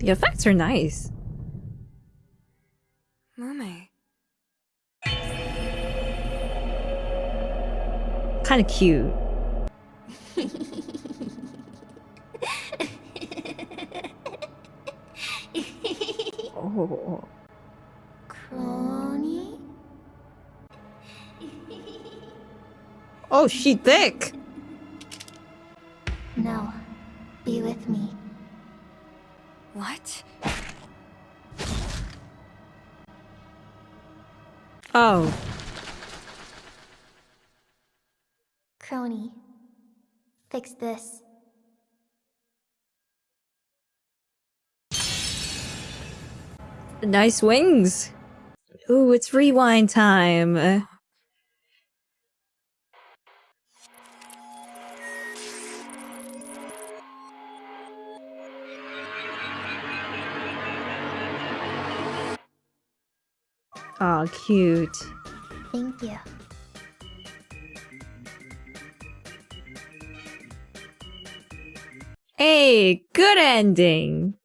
The effects are nice. Mame. Kind of cute. oh. Crony? Oh, she thick. No. Be with me. What? Oh. Crony. Fix this. Nice wings. Ooh, it's rewind time. Oh, cute. Thank you. Hey, good ending.